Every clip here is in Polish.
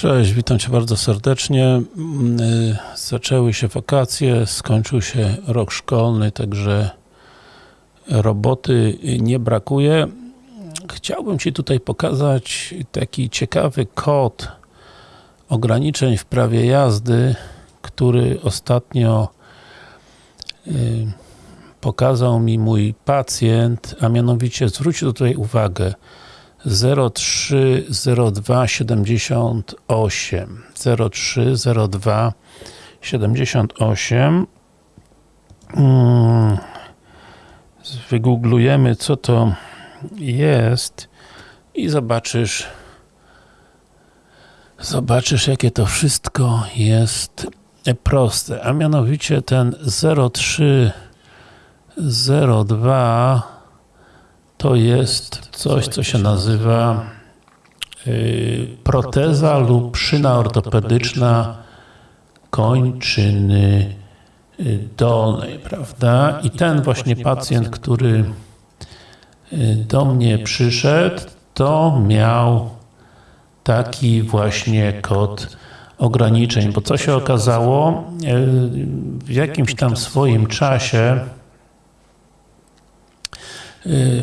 Cześć, witam Cię bardzo serdecznie. Mm, y, Zaczęły się wakacje, skończył się rok szkolny, także roboty nie brakuje. Chciałbym Ci tutaj pokazać taki ciekawy kod ograniczeń w prawie jazdy, który ostatnio y, pokazał mi mój pacjent, a mianowicie zwróć tutaj uwagę 030278 0302 78 mm, wygooglujemy co to jest i zobaczysz zobaczysz jakie to wszystko jest proste, a mianowicie ten 0302 to jest coś, co się nazywa yy, proteza lub szyna ortopedyczna kończyny dolnej, prawda? I ten właśnie pacjent, który do mnie przyszedł, to miał taki właśnie kod ograniczeń, bo co się okazało, w jakimś tam swoim czasie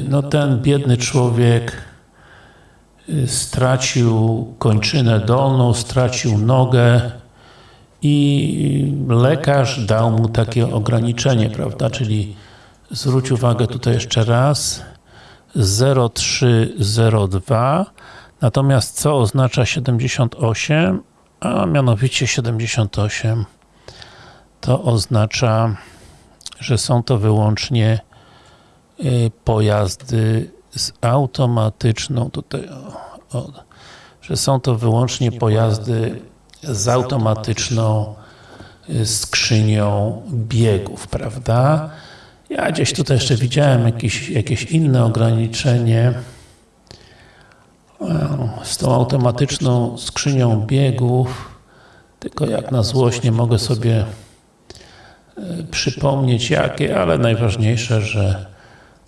no ten biedny człowiek stracił kończynę dolną, stracił nogę i lekarz dał mu takie ograniczenie, prawda, czyli zwróć uwagę tutaj jeszcze raz 0302 natomiast co oznacza 78? A mianowicie 78 to oznacza, że są to wyłącznie pojazdy z automatyczną tutaj o, o, że są to wyłącznie pojazdy z automatyczną skrzynią biegów, prawda? Ja gdzieś tutaj jeszcze widziałem jakieś, jakieś inne ograniczenie. Z tą automatyczną skrzynią biegów tylko jak na złość nie mogę sobie przypomnieć jakie, ale najważniejsze, że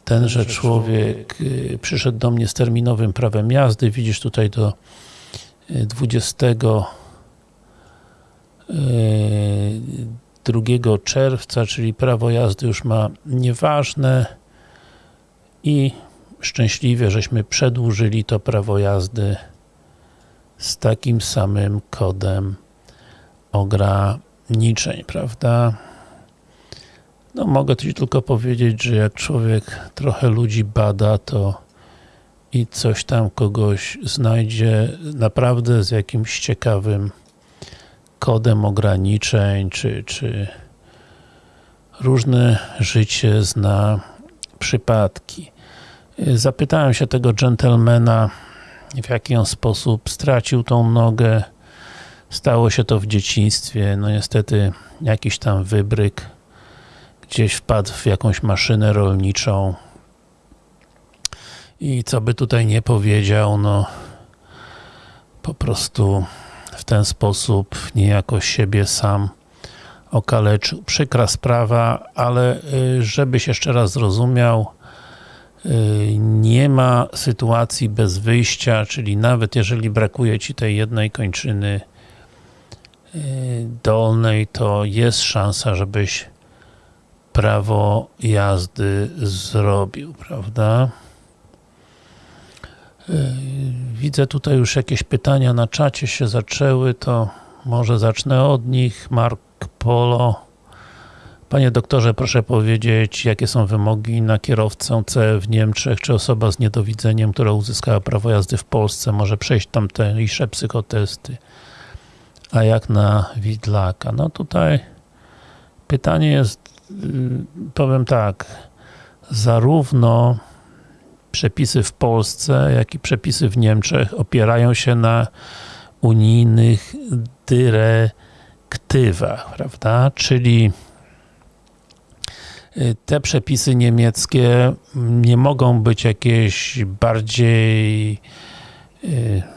tenże człowiek przyszedł do mnie z terminowym prawem jazdy, widzisz tutaj do 20 2 czerwca, czyli prawo jazdy już ma nieważne i szczęśliwie, żeśmy przedłużyli to prawo jazdy z takim samym kodem ograniczeń, prawda? No mogę Ci tylko powiedzieć, że jak człowiek trochę ludzi bada, to i coś tam kogoś znajdzie naprawdę z jakimś ciekawym kodem ograniczeń, czy, czy różne życie zna przypadki. Zapytałem się tego dżentelmena, w jaki on sposób stracił tą nogę. Stało się to w dzieciństwie, no niestety jakiś tam wybryk gdzieś wpadł w jakąś maszynę rolniczą i co by tutaj nie powiedział, no po prostu w ten sposób niejako siebie sam okaleczył. Przykra sprawa, ale żebyś jeszcze raz zrozumiał, nie ma sytuacji bez wyjścia, czyli nawet jeżeli brakuje Ci tej jednej kończyny dolnej, to jest szansa, żebyś prawo jazdy zrobił, prawda? Widzę tutaj już jakieś pytania na czacie się zaczęły, to może zacznę od nich. Mark Polo. Panie doktorze, proszę powiedzieć, jakie są wymogi na kierowcę C w Niemczech, czy osoba z niedowidzeniem, która uzyskała prawo jazdy w Polsce, może przejść tamtejsze psychotesty, a jak na widlaka? No tutaj pytanie jest, powiem tak, zarówno przepisy w Polsce, jak i przepisy w Niemczech opierają się na unijnych dyrektywach, prawda? Czyli te przepisy niemieckie nie mogą być jakieś bardziej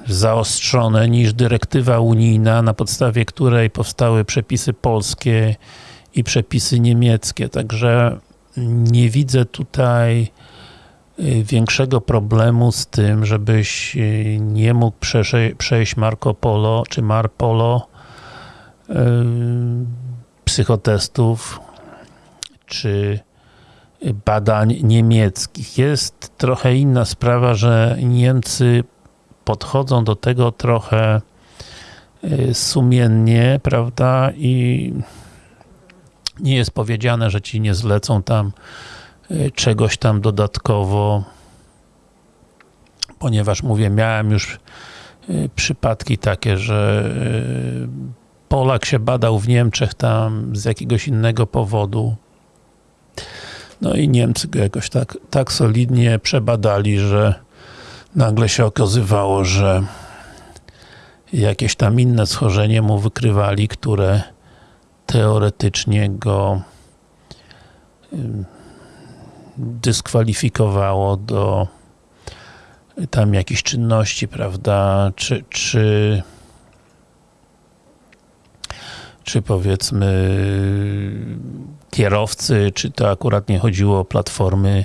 zaostrzone niż dyrektywa unijna, na podstawie której powstały przepisy polskie i przepisy niemieckie, także nie widzę tutaj y, większego problemu z tym, żebyś y, nie mógł przejść Marco Polo czy Marpolo yy, psychotestów czy badań niemieckich. Jest trochę inna sprawa, że Niemcy podchodzą do tego trochę y, sumiennie, prawda, i nie jest powiedziane, że ci nie zlecą tam y, czegoś tam dodatkowo, ponieważ mówię, miałem już y, przypadki takie, że Polak się badał w Niemczech tam z jakiegoś innego powodu, no i Niemcy go jakoś tak, tak solidnie przebadali, że nagle się okazywało, że jakieś tam inne schorzenie mu wykrywali, które teoretycznie go dyskwalifikowało do tam jakichś czynności, prawda, czy, czy czy powiedzmy kierowcy, czy to akurat nie chodziło o platformy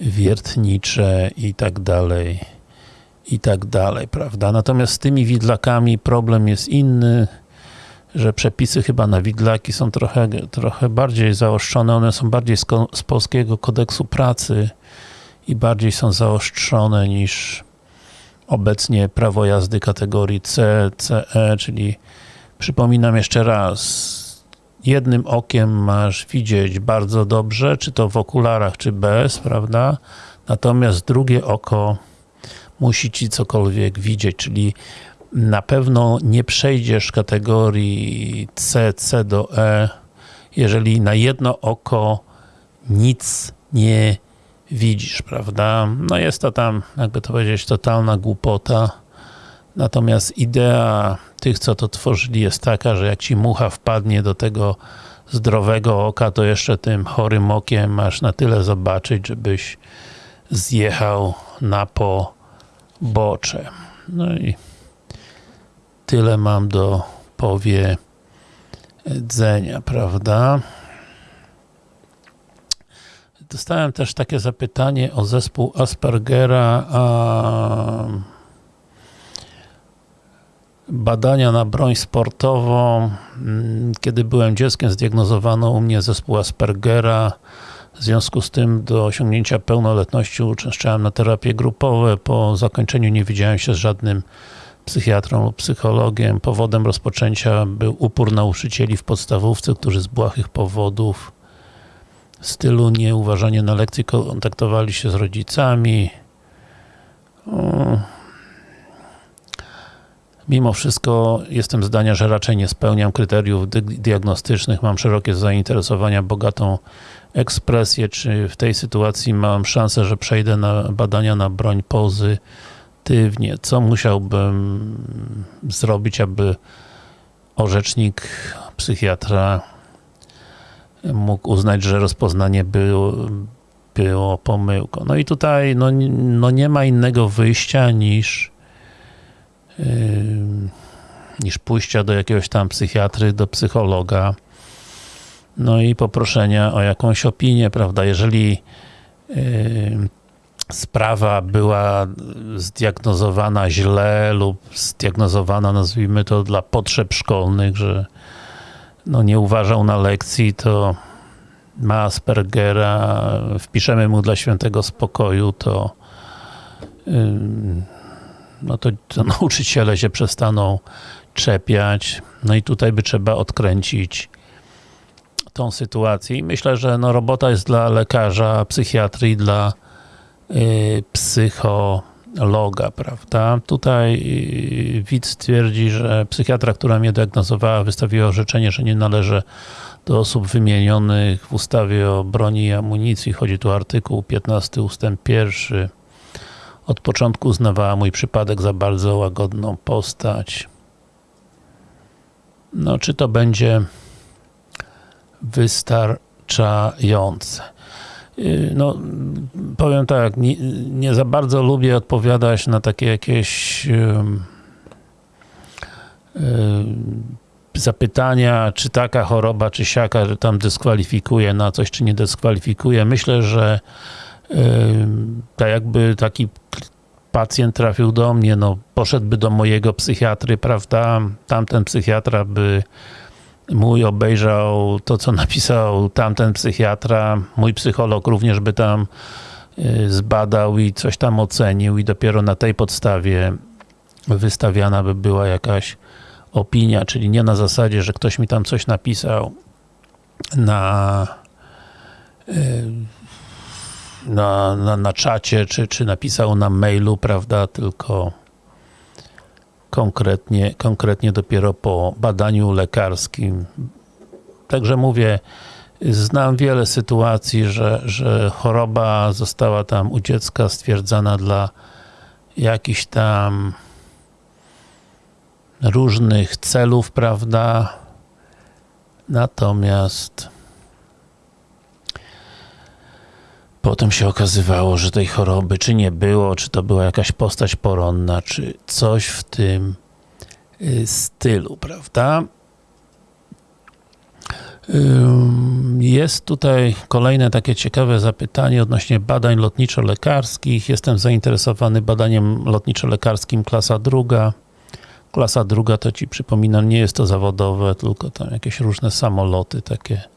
wiertnicze i tak dalej, i tak dalej, prawda? Natomiast z tymi widlakami problem jest inny, że przepisy chyba na widlaki są trochę, trochę bardziej zaostrzone, one są bardziej z, z polskiego kodeksu pracy i bardziej są zaostrzone niż obecnie prawo jazdy kategorii C, CE, czyli przypominam jeszcze raz, jednym okiem masz widzieć bardzo dobrze, czy to w okularach, czy bez, prawda? Natomiast drugie oko musi ci cokolwiek widzieć, czyli na pewno nie przejdziesz kategorii C, C do E, jeżeli na jedno oko nic nie widzisz, prawda? No jest to tam, jakby to powiedzieć, totalna głupota. Natomiast idea tych, co to tworzyli jest taka, że jak ci mucha wpadnie do tego zdrowego oka, to jeszcze tym chorym okiem masz na tyle zobaczyć, żebyś zjechał na pobocze. No i tyle mam do powiedzenia, prawda? Dostałem też takie zapytanie o zespół Aspergera, a badania na broń sportową. Kiedy byłem dzieckiem, zdiagnozowano u mnie zespół Aspergera. W związku z tym do osiągnięcia pełnoletności uczęszczałem na terapie grupowe. Po zakończeniu nie widziałem się z żadnym psychiatrą lub psychologiem. Powodem rozpoczęcia był upór nauczycieli w podstawówce, którzy z błahych powodów stylu nieuważanie na lekcji kontaktowali się z rodzicami. Mimo wszystko jestem zdania, że raczej nie spełniam kryteriów diagnostycznych, mam szerokie zainteresowania, bogatą ekspresję, czy w tej sytuacji mam szansę, że przejdę na badania na broń pozytywnie. Co musiałbym zrobić, aby orzecznik, psychiatra mógł uznać, że rozpoznanie było, było pomyłką. No i tutaj no, no nie ma innego wyjścia niż niż pójścia do jakiegoś tam psychiatry, do psychologa, no i poproszenia o jakąś opinię, prawda, jeżeli sprawa była zdiagnozowana źle lub zdiagnozowana, nazwijmy to, dla potrzeb szkolnych, że no nie uważał na lekcji, to ma Aspergera, wpiszemy mu dla świętego spokoju, to no to, to nauczyciele się przestaną czepiać. No i tutaj by trzeba odkręcić tą sytuację. I myślę, że no robota jest dla lekarza, psychiatry i dla psychologa, prawda? Tutaj y, widz twierdzi, że psychiatra, która mnie diagnozowała, wystawiła orzeczenie, że nie należy do osób wymienionych w ustawie o broni i amunicji. Chodzi tu o artykuł 15 ustęp 1 od początku uznawała mój przypadek za bardzo łagodną postać. No, czy to będzie wystarczające? Y, no, powiem tak, nie, nie za bardzo lubię odpowiadać na takie jakieś yy, yy, zapytania, czy taka choroba, czy siaka, że tam dyskwalifikuje na coś, czy nie dyskwalifikuje. Myślę, że tak jakby taki pacjent trafił do mnie, no poszedłby do mojego psychiatry, prawda, tamten psychiatra by mój obejrzał to, co napisał tamten psychiatra, mój psycholog również by tam y, zbadał i coś tam ocenił i dopiero na tej podstawie wystawiana by była jakaś opinia, czyli nie na zasadzie, że ktoś mi tam coś napisał na y, na, na, na czacie, czy, czy napisał na mailu, prawda, tylko konkretnie, konkretnie dopiero po badaniu lekarskim. Także mówię, znam wiele sytuacji, że, że choroba została tam u dziecka stwierdzana dla jakichś tam różnych celów, prawda? Natomiast potem się okazywało, że tej choroby czy nie było, czy to była jakaś postać poronna, czy coś w tym y, stylu, prawda? Jest tutaj kolejne takie ciekawe zapytanie odnośnie badań lotniczo-lekarskich. Jestem zainteresowany badaniem lotniczo-lekarskim klasa druga. Klasa druga to Ci przypominam, nie jest to zawodowe, tylko tam jakieś różne samoloty takie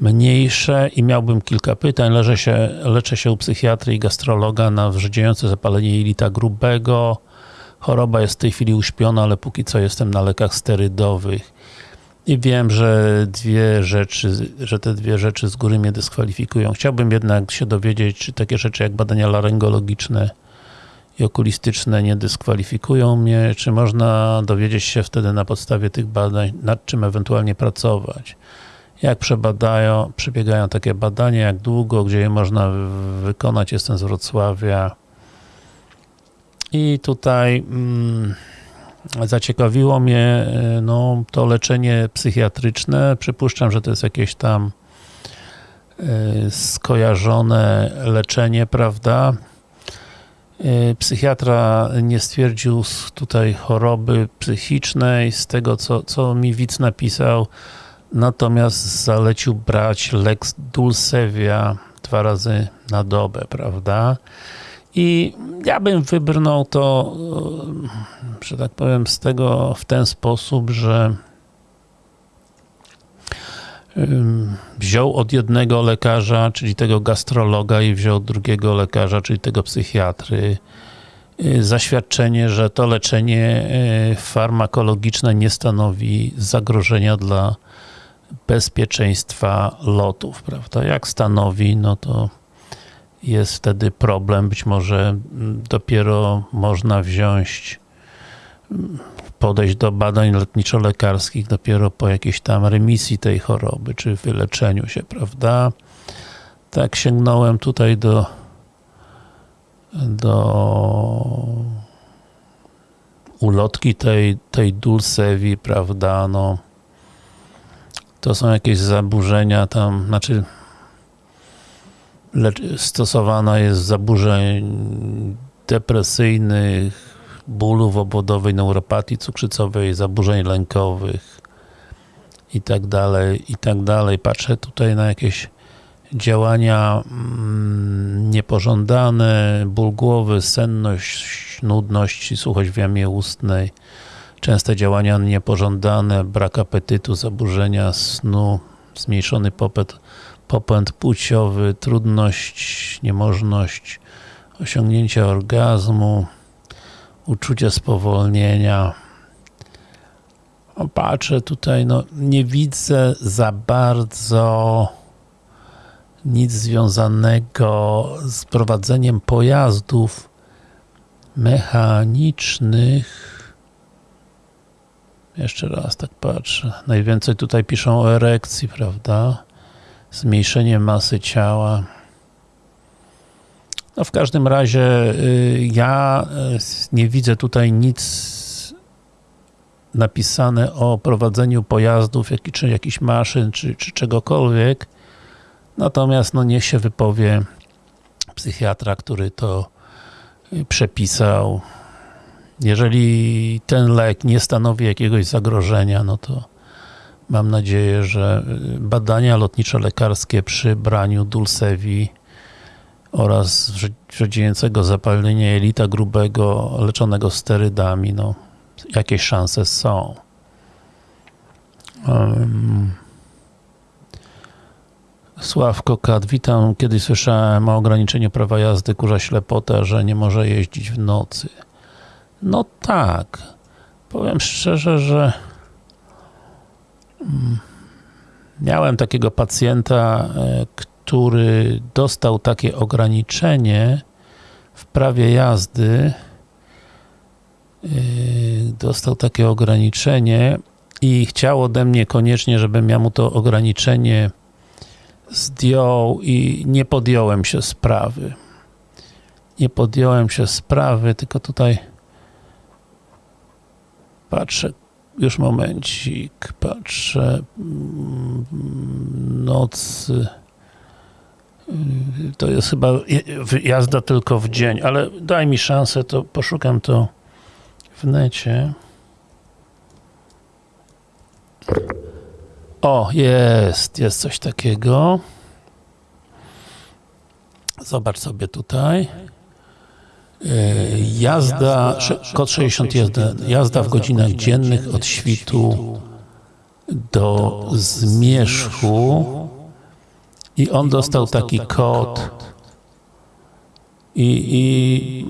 mniejsze i miałbym kilka pytań. Leżę się, leczę się u psychiatry i gastrologa na wrzydziejące zapalenie jelita grubego. Choroba jest w tej chwili uśpiona, ale póki co jestem na lekach sterydowych. I wiem, że dwie rzeczy, że te dwie rzeczy z góry mnie dyskwalifikują. Chciałbym jednak się dowiedzieć, czy takie rzeczy jak badania laryngologiczne i okulistyczne nie dyskwalifikują mnie, czy można dowiedzieć się wtedy na podstawie tych badań, nad czym ewentualnie pracować jak przebadają, przebiegają takie badania, jak długo, gdzie je można wykonać, jestem z Wrocławia. I tutaj mm, zaciekawiło mnie y, no, to leczenie psychiatryczne, przypuszczam, że to jest jakieś tam y, skojarzone leczenie, prawda? Y, psychiatra nie stwierdził tutaj choroby psychicznej, z tego co, co mi widz napisał, natomiast zalecił brać Lex Dulcevia dwa razy na dobę, prawda? I ja bym wybrnął to, e, że tak powiem, z tego w ten sposób, że wziął od jednego lekarza, czyli tego gastrologa i wziął drugiego lekarza, czyli tego psychiatry e, zaświadczenie, że to leczenie e, farmakologiczne nie stanowi zagrożenia dla bezpieczeństwa lotów, prawda? Jak stanowi, no to jest wtedy problem, być może mm, dopiero można wziąć mm, podejść do badań lotniczo-lekarskich dopiero po jakiejś tam remisji tej choroby, czy wyleczeniu się, prawda? Tak sięgnąłem tutaj do do ulotki tej, tej Dulcevi, prawda, no to są jakieś zaburzenia tam, znaczy stosowana jest zaburzeń depresyjnych, bólów obwodowej, neuropatii cukrzycowej, zaburzeń lękowych i tak dalej, i tak dalej. Patrzę tutaj na jakieś działania mm, niepożądane, ból głowy, senność, nudność, suchość w jamie ustnej, częste działania niepożądane, brak apetytu, zaburzenia snu, zmniejszony popęd, popęd płciowy, trudność, niemożność osiągnięcia orgazmu, uczucie spowolnienia. O, patrzę tutaj, no nie widzę za bardzo nic związanego z prowadzeniem pojazdów mechanicznych jeszcze raz tak patrzę. Najwięcej tutaj piszą o erekcji, prawda? Zmniejszenie masy ciała. No w każdym razie y, ja y, nie widzę tutaj nic napisane o prowadzeniu pojazdów, czy jakichś maszyn, czy, czy czegokolwiek. Natomiast no niech się wypowie psychiatra, który to y, przepisał. Jeżeli ten lek nie stanowi jakiegoś zagrożenia, no to mam nadzieję, że badania lotniczo-lekarskie przy braniu Dulcevi oraz wrzodziejącego zapalenia jelita grubego leczonego sterydami, no jakieś szanse są. Um, Sławko Kat, witam. Kiedyś słyszałem o ograniczeniu prawa jazdy kurza ślepota, że nie może jeździć w nocy. No tak. Powiem szczerze, że miałem takiego pacjenta, który dostał takie ograniczenie w prawie jazdy dostał takie ograniczenie i chciał ode mnie koniecznie, żebym ja mu to ograniczenie zdjął i nie podjąłem się sprawy. Nie podjąłem się sprawy, tylko tutaj patrzę, już momencik, patrzę, nocy, to jest chyba jazda tylko w dzień, ale daj mi szansę, to poszukam to w necie. O, jest, jest coś takiego. Zobacz sobie tutaj. Jazda, kod 61, jazda w godzinach dziennych od świtu do zmierzchu. I on dostał taki kod. I, i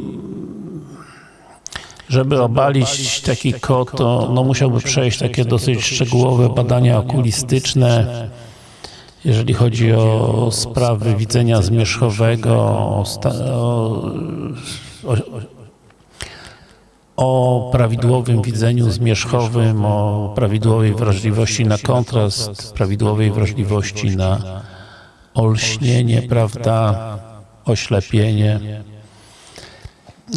żeby obalić taki kod, to no, musiałby przejść takie dosyć szczegółowe badania okulistyczne, jeżeli chodzi o sprawy widzenia zmierzchowego, o, o, o prawidłowym widzeniu zmierzchowym, o prawidłowej wrażliwości na kontrast, prawidłowej wrażliwości na olśnienie, prawda, oślepienie.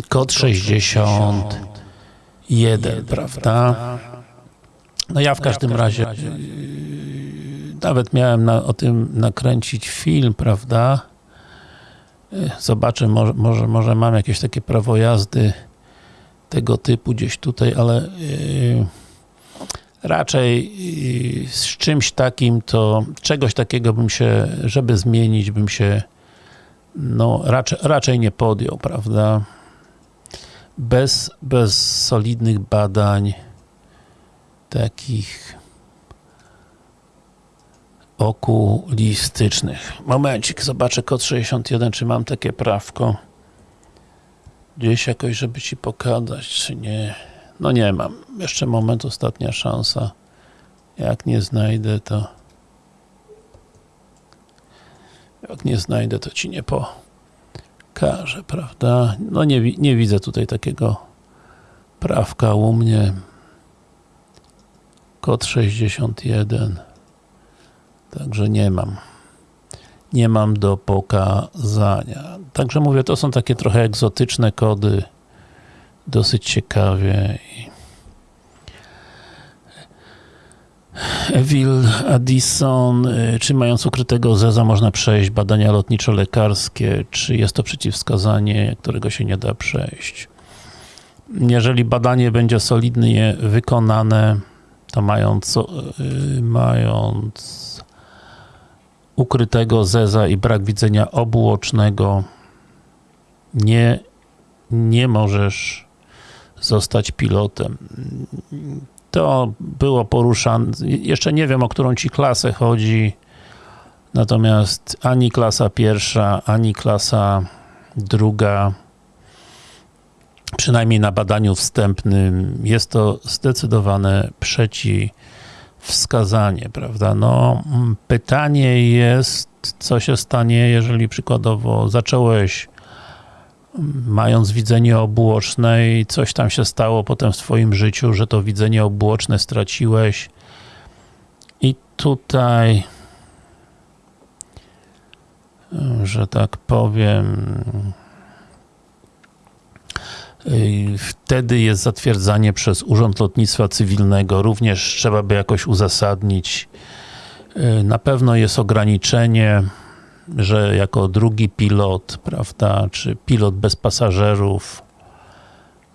Kod 61, prawda? No ja w każdym razie nawet miałem na, o tym nakręcić film, prawda? Zobaczę, może, może, może mam jakieś takie prawo jazdy tego typu gdzieś tutaj, ale yy, raczej yy, z czymś takim to czegoś takiego bym się, żeby zmienić, bym się no raczej, raczej nie podjął, prawda? Bez, bez solidnych badań takich okulistycznych. Momencik, zobaczę kod 61, czy mam takie prawko. Gdzieś jakoś, żeby Ci pokazać, czy nie. No nie mam. Jeszcze moment, ostatnia szansa. Jak nie znajdę, to jak nie znajdę, to Ci nie pokażę, prawda? No nie, nie widzę tutaj takiego prawka u mnie. Kod 61. Także nie mam. Nie mam do pokazania. Także mówię, to są takie trochę egzotyczne kody. Dosyć ciekawie. Evil Addison, czy mając ukrytego zeza można przejść badania lotniczo-lekarskie, czy jest to przeciwwskazanie, którego się nie da przejść? Jeżeli badanie będzie solidnie wykonane, to mając, mając ukrytego zeza i brak widzenia obuocznego nie, nie możesz zostać pilotem. To było poruszane, jeszcze nie wiem o którą ci klasę chodzi, natomiast ani klasa pierwsza, ani klasa druga przynajmniej na badaniu wstępnym jest to zdecydowane przeciwwskazanie, prawda? No, pytanie jest, co się stanie, jeżeli przykładowo zacząłeś mając widzenie obuoczne i coś tam się stało potem w twoim życiu, że to widzenie obuoczne straciłeś i tutaj że tak powiem wtedy jest zatwierdzanie przez Urząd Lotnictwa Cywilnego, również trzeba by jakoś uzasadnić. Na pewno jest ograniczenie, że jako drugi pilot, prawda, czy pilot bez pasażerów,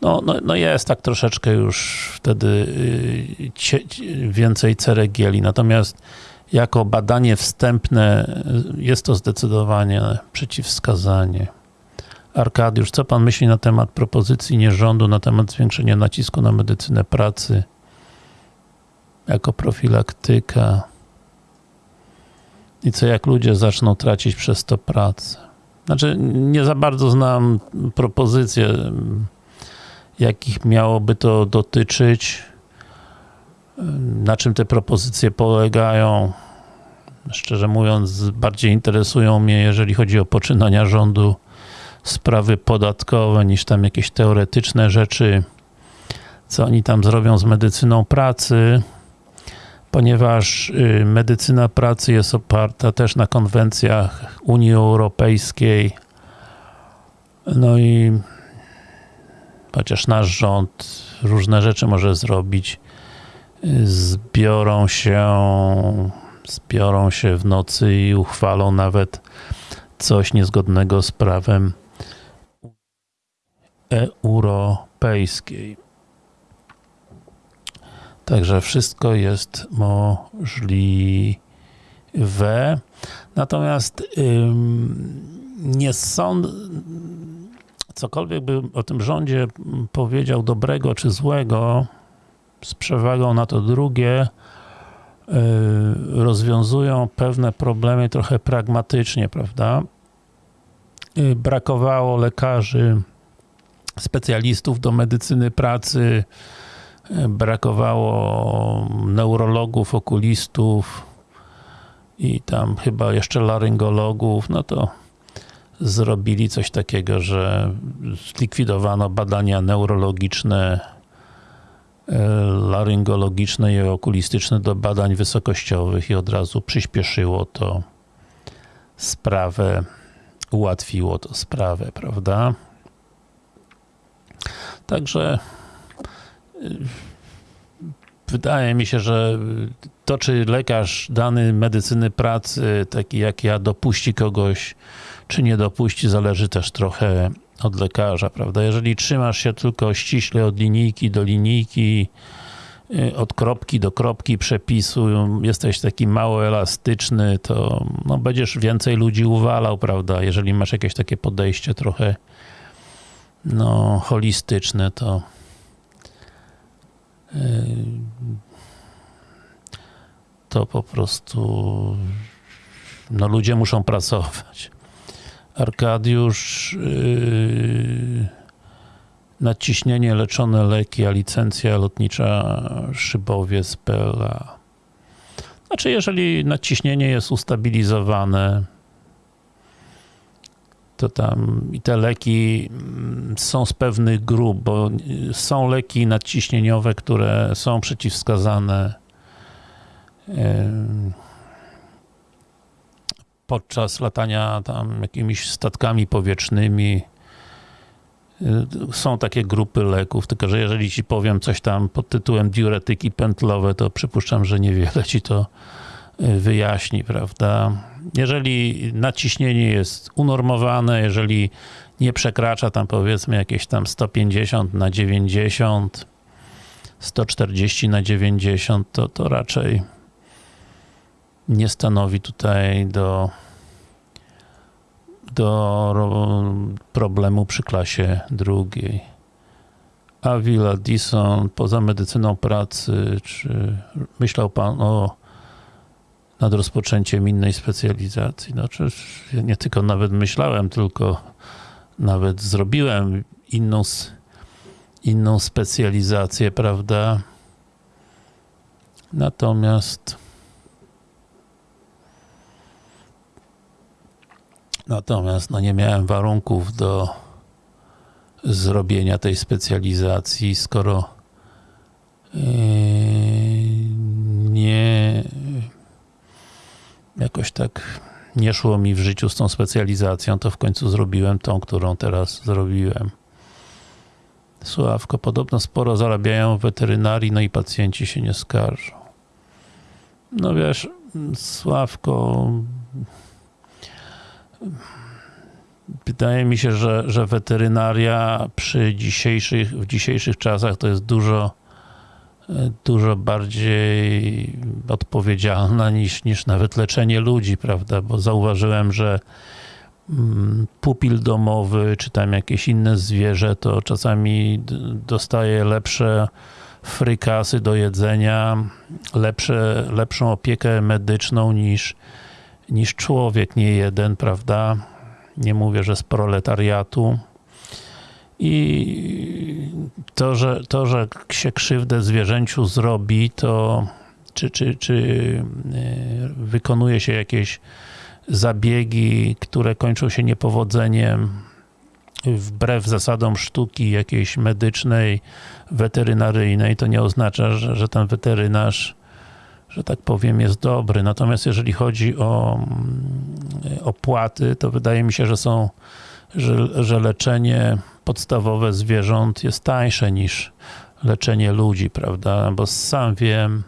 no, no, no jest tak troszeczkę już wtedy więcej ceregieli, natomiast jako badanie wstępne jest to zdecydowanie przeciwwskazanie. Arkadiusz, co pan myśli na temat propozycji nierządu, na temat zwiększenia nacisku na medycynę pracy jako profilaktyka? I co jak ludzie zaczną tracić przez to pracę? Znaczy, nie za bardzo znam propozycje, jakich miałoby to dotyczyć, na czym te propozycje polegają. Szczerze mówiąc, bardziej interesują mnie, jeżeli chodzi o poczynania rządu, sprawy podatkowe, niż tam jakieś teoretyczne rzeczy, co oni tam zrobią z medycyną pracy, ponieważ y, medycyna pracy jest oparta też na konwencjach Unii Europejskiej. No i chociaż nasz rząd różne rzeczy może zrobić, y, zbiorą się zbiorą się w nocy i uchwalą nawet coś niezgodnego z prawem europejskiej. Także wszystko jest możliwe. Natomiast nie sądzę, cokolwiek by o tym rządzie powiedział dobrego czy złego, z przewagą na to drugie, yy, rozwiązują pewne problemy trochę pragmatycznie, prawda? Yy, brakowało lekarzy, specjalistów do medycyny pracy, brakowało neurologów, okulistów i tam chyba jeszcze laryngologów, no to zrobili coś takiego, że zlikwidowano badania neurologiczne, laryngologiczne i okulistyczne do badań wysokościowych i od razu przyspieszyło to sprawę, ułatwiło to sprawę, prawda? Także wydaje mi się, że to, czy lekarz dany medycyny pracy, taki jak ja, dopuści kogoś, czy nie dopuści, zależy też trochę od lekarza, prawda? Jeżeli trzymasz się tylko ściśle od linijki do linijki, y, od kropki do kropki przepisu, jesteś taki mało elastyczny, to no, będziesz więcej ludzi uwalał, prawda? Jeżeli masz jakieś takie podejście trochę no, holistyczne, to to po prostu no ludzie muszą pracować. Arkadiusz yy, nadciśnienie leczone leki, a licencja lotnicza Szybowiec PLA. Znaczy, jeżeli nadciśnienie jest ustabilizowane, to tam i te leki mm, są z pewnych grup, bo y, są leki nadciśnieniowe, które są przeciwwskazane podczas latania tam jakimiś statkami powietrznymi. Y, są takie grupy leków, tylko że jeżeli ci powiem coś tam pod tytułem diuretyki pętlowe, to przypuszczam, że niewiele ci to y, wyjaśni, prawda? Jeżeli naciśnienie jest unormowane, jeżeli nie przekracza tam powiedzmy jakieś tam 150 na 90, 140 na 90, to, to raczej nie stanowi tutaj do, do problemu przy klasie drugiej. Avila, Dison, poza medycyną pracy, czy myślał Pan o nad rozpoczęciem innej specjalizacji. Znaczy, ja nie tylko nawet myślałem, tylko nawet zrobiłem inną, inną specjalizację, prawda? Natomiast natomiast no nie miałem warunków do zrobienia tej specjalizacji, skoro yy, nie jakoś tak nie szło mi w życiu z tą specjalizacją, to w końcu zrobiłem tą, którą teraz zrobiłem. Sławko, podobno sporo zarabiają w weterynarii, no i pacjenci się nie skarżą. No wiesz, Sławko, wydaje mi się, że, że weterynaria przy dzisiejszych, w dzisiejszych czasach to jest dużo dużo bardziej odpowiedzialna niż, niż nawet leczenie ludzi, prawda? Bo zauważyłem, że mm, pupil domowy, czy tam jakieś inne zwierzę, to czasami dostaje lepsze frykasy do jedzenia, lepsze, lepszą opiekę medyczną niż, niż człowiek, nie jeden, prawda? Nie mówię, że z proletariatu. I to, że, to, że się krzywdę zwierzęciu zrobi, to czy, czy, czy e, wykonuje się jakieś zabiegi, które kończą się niepowodzeniem, wbrew zasadom sztuki jakiejś medycznej, weterynaryjnej, to nie oznacza, że, że ten weterynarz, że tak powiem, jest dobry. Natomiast jeżeli chodzi o mm, opłaty, to wydaje mi się, że są, że, że leczenie podstawowe zwierząt jest tańsze niż leczenie ludzi, prawda? Bo sam wiem,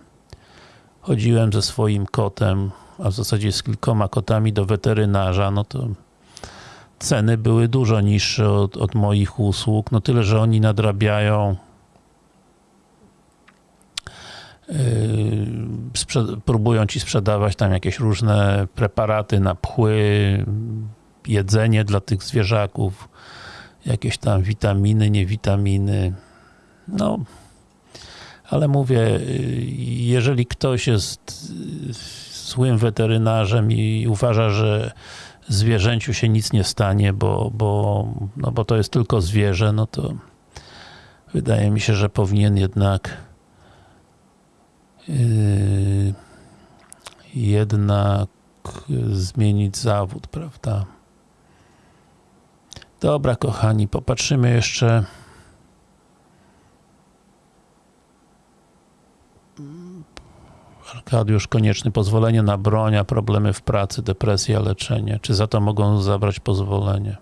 chodziłem ze swoim kotem, a w zasadzie z kilkoma kotami do weterynarza, no to ceny były dużo niższe od, od moich usług, no tyle, że oni nadrabiają yy, próbują ci sprzedawać tam jakieś różne preparaty na pchły, jedzenie dla tych zwierzaków, jakieś tam witaminy, niewitaminy. No, ale mówię, yy, jeżeli ktoś jest yy, złym weterynarzem i uważa, że zwierzęciu się nic nie stanie, bo, bo, no bo to jest tylko zwierzę, no to wydaje mi się, że powinien jednak yy, jednak zmienić zawód, prawda? Dobra, kochani, popatrzymy jeszcze Arkadiusz Konieczny, pozwolenie na broń, problemy w pracy, depresja, leczenie. Czy za to mogą zabrać pozwolenie?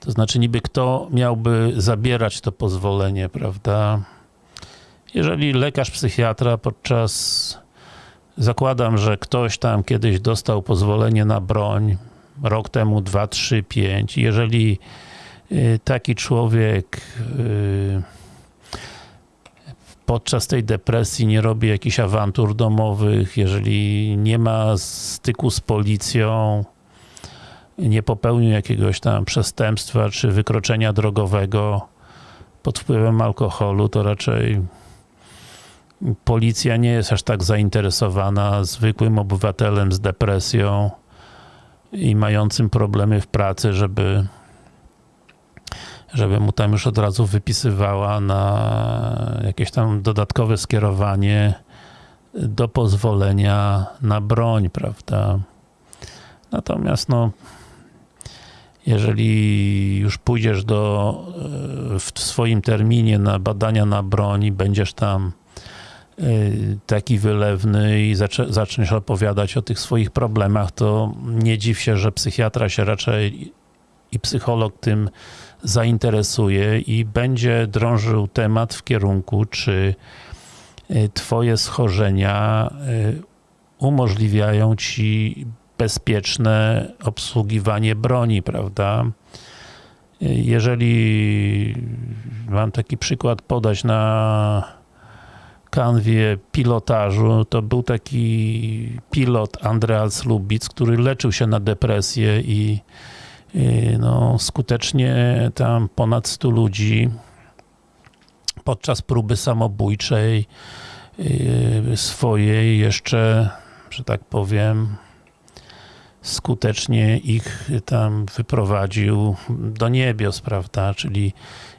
To znaczy niby kto miałby zabierać to pozwolenie, prawda? Jeżeli lekarz psychiatra podczas zakładam, że ktoś tam kiedyś dostał pozwolenie na broń rok temu, 2, 3, 5 jeżeli Y, taki człowiek y, podczas tej depresji nie robi jakichś awantur domowych, jeżeli nie ma styku z policją, nie popełnił jakiegoś tam przestępstwa czy wykroczenia drogowego pod wpływem alkoholu, to raczej policja nie jest aż tak zainteresowana zwykłym obywatelem z depresją i mającym problemy w pracy, żeby żeby mu tam już od razu wypisywała na jakieś tam dodatkowe skierowanie do pozwolenia na broń, prawda? Natomiast no jeżeli już pójdziesz do, w swoim terminie na badania na broń i będziesz tam taki wylewny i zaczniesz opowiadać o tych swoich problemach, to nie dziw się, że psychiatra się raczej i psycholog tym zainteresuje i będzie drążył temat w kierunku, czy y, twoje schorzenia y, umożliwiają ci bezpieczne obsługiwanie broni, prawda? Y, jeżeli mam taki przykład podać na kanwie pilotażu, to był taki pilot Andreas Lubic, który leczył się na depresję i no, skutecznie tam ponad 100 ludzi podczas próby samobójczej y, swojej jeszcze, że tak powiem, skutecznie ich tam wyprowadził do niebios, prawda? Czyli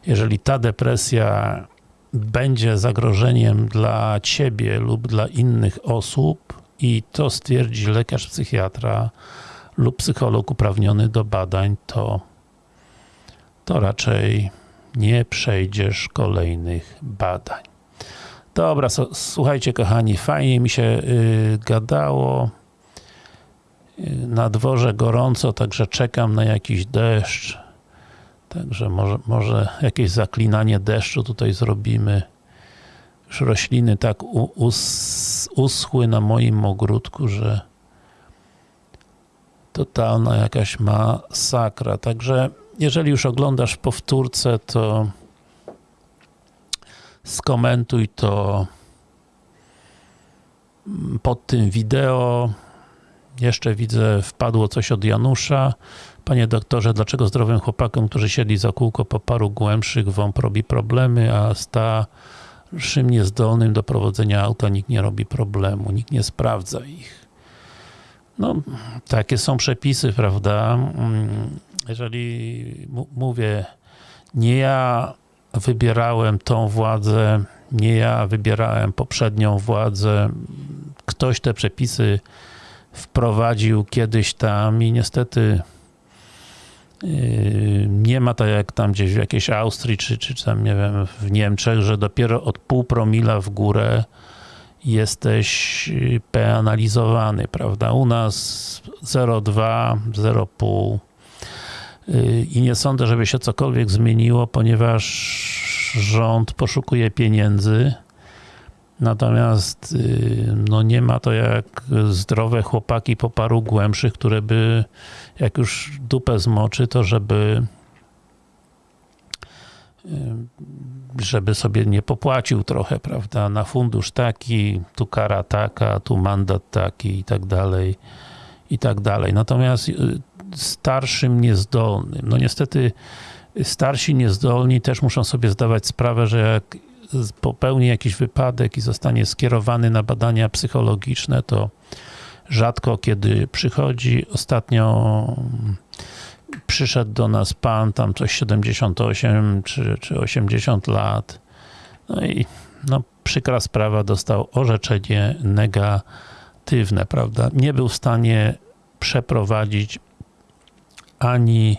jeżeli ta depresja będzie zagrożeniem dla ciebie lub dla innych osób i to stwierdzi lekarz psychiatra, lub psycholog uprawniony do badań, to, to raczej nie przejdziesz kolejnych badań. Dobra, słuchajcie kochani, fajnie mi się y, gadało. Y, na dworze gorąco, także czekam na jakiś deszcz. Także może, może jakieś zaklinanie deszczu tutaj zrobimy. Już rośliny tak us, uschły na moim ogródku, że totalna jakaś masakra. Także jeżeli już oglądasz powtórce, to skomentuj to pod tym wideo. Jeszcze widzę, wpadło coś od Janusza. Panie doktorze, dlaczego zdrowym chłopakom, którzy siedli za kółko po paru głębszych WOMP robi problemy, a starszym niezdolnym do prowadzenia auta nikt nie robi problemu, nikt nie sprawdza ich. No, takie są przepisy, prawda? Jeżeli mówię, nie ja wybierałem tą władzę, nie ja wybierałem poprzednią władzę, ktoś te przepisy wprowadził kiedyś tam i niestety nie ma tak jak tam gdzieś w jakiejś Austrii, czy, czy tam nie wiem, w Niemczech, że dopiero od pół promila w górę jesteś yy, penalizowany, prawda? U nas 0,2, 0,5 yy, i nie sądzę, żeby się cokolwiek zmieniło, ponieważ rząd poszukuje pieniędzy, natomiast no nie ma to jak zdrowe chłopaki po paru głębszych, które by jak już dupę zmoczy, to żeby żeby sobie nie popłacił trochę, prawda, na fundusz taki, tu kara taka, tu mandat taki i tak dalej, i tak dalej. Natomiast starszym niezdolnym, no niestety starsi niezdolni też muszą sobie zdawać sprawę, że jak popełni jakiś wypadek i zostanie skierowany na badania psychologiczne, to rzadko kiedy przychodzi. Ostatnio przyszedł do nas pan, tam coś 78 czy, czy 80 lat. No i no, przykra sprawa, dostał orzeczenie negatywne, prawda? Nie był w stanie przeprowadzić ani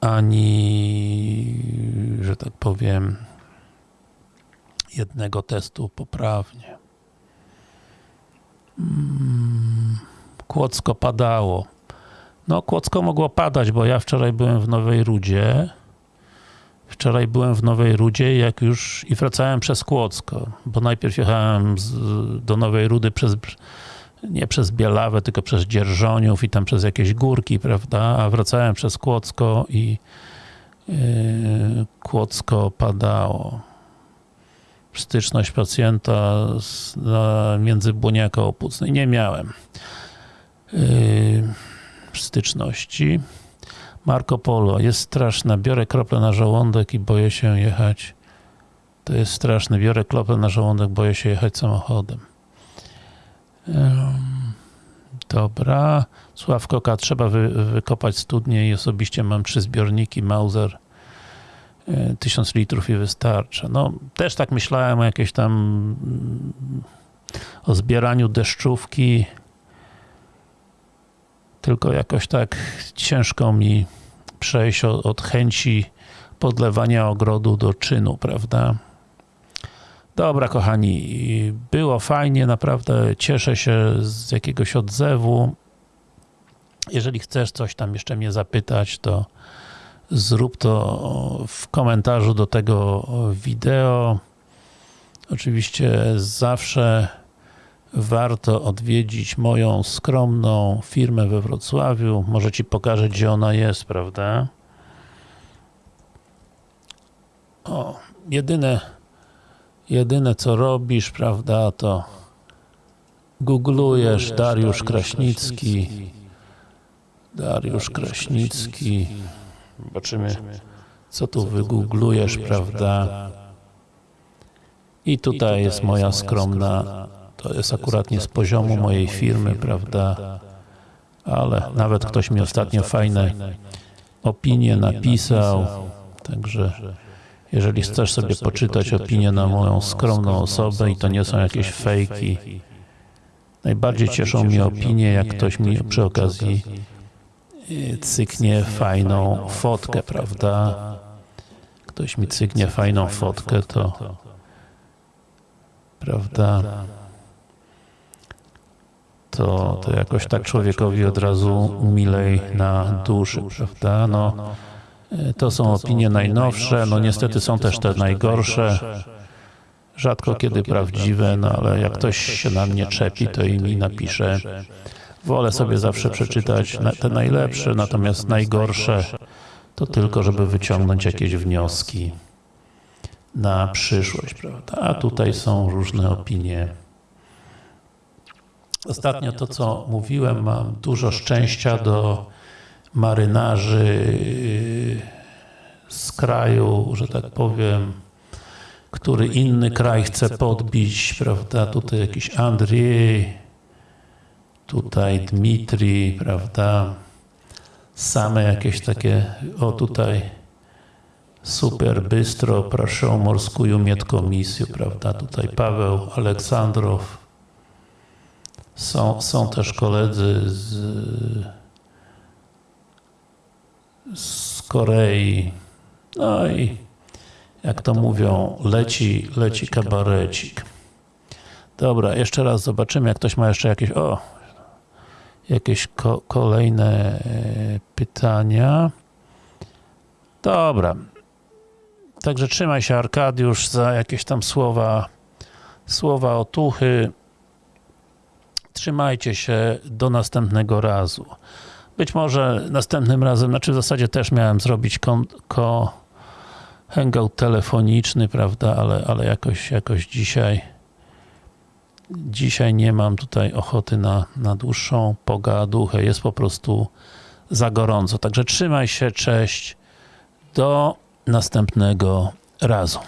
ani, że tak powiem, jednego testu poprawnie. Kłodzko padało. No, Kłodzko mogło padać, bo ja wczoraj byłem w Nowej Rudzie. Wczoraj byłem w Nowej Rudzie, jak już i wracałem przez Kłodzko, bo najpierw jechałem z, do Nowej Rudy przez nie przez Bielawę, tylko przez Dzierżoniów i tam przez jakieś górki, prawda, a wracałem przez Kłodzko i yy, padało. Styczność pacjenta z, na, między Błoniaka Opucnej. Nie miałem yy, styczności. Marco Polo. Jest straszne. Biorę krople na żołądek i boję się jechać. To jest straszne. Biorę krople na żołądek, boję się jechać samochodem. Dobra. Sławkoka, trzeba wy, wykopać studnie i osobiście mam trzy zbiorniki Mauser. Tysiąc litrów i wystarcza. No, też tak myślałem o jakieś tam o zbieraniu deszczówki tylko jakoś tak ciężko mi przejść od chęci podlewania ogrodu do czynu, prawda? Dobra, kochani, było fajnie, naprawdę cieszę się z jakiegoś odzewu. Jeżeli chcesz coś tam jeszcze mnie zapytać, to zrób to w komentarzu do tego wideo. Oczywiście zawsze warto odwiedzić moją skromną firmę we Wrocławiu. Może Ci pokażę, gdzie ona jest, prawda? O, jedyne jedyne co robisz, prawda, to googlujesz Dariusz Kraśnicki Dariusz Kraśnicki zobaczymy co tu wygooglujesz, prawda? I tutaj jest moja skromna to jest akurat nie z poziomu mojej firmy, prawda? ale nawet ktoś mi ostatnio fajne opinie napisał. także jeżeli chcesz sobie poczytać opinię na moją skromną osobę i to nie są jakieś fejki, najbardziej cieszą mnie opinie, jak ktoś mi przy okazji cyknie fajną fotkę, prawda? Ktoś mi cyknie fajną fotkę, to prawda? To, to jakoś tak człowiekowi od razu milej na duszy, prawda? No, to są opinie najnowsze, no niestety są też te najgorsze. Rzadko kiedy prawdziwe, no ale jak ktoś się na mnie czepi, to i mi napisze Wolę sobie zawsze przeczytać te najlepsze, natomiast najgorsze to tylko, żeby wyciągnąć jakieś wnioski na przyszłość, prawda? A tutaj są różne opinie. Ostatnio to, co mówiłem, mam dużo szczęścia do marynarzy z kraju, że tak powiem, który inny kraj chce podbić, prawda? Tutaj jakiś Andrzej, tutaj Dmitri, prawda? Same jakieś takie, o tutaj super bystro, proszę o morską miedkomisję, prawda? Tutaj Paweł Aleksandrow. Są, są też koledzy z, z Korei. No i jak to mówią, leci, leci kabarecik. Dobra, jeszcze raz zobaczymy, jak ktoś ma jeszcze jakieś, o, jakieś ko kolejne e, pytania. Dobra. Także trzymaj się Arkadiusz za jakieś tam słowa, słowa otuchy. Trzymajcie się do następnego razu. Być może następnym razem, znaczy w zasadzie też miałem zrobić kon, ko, hangout telefoniczny, prawda, ale, ale jakoś, jakoś dzisiaj dzisiaj nie mam tutaj ochoty na, na dłuższą pogaduchę, jest po prostu za gorąco. Także trzymaj się, cześć, do następnego razu.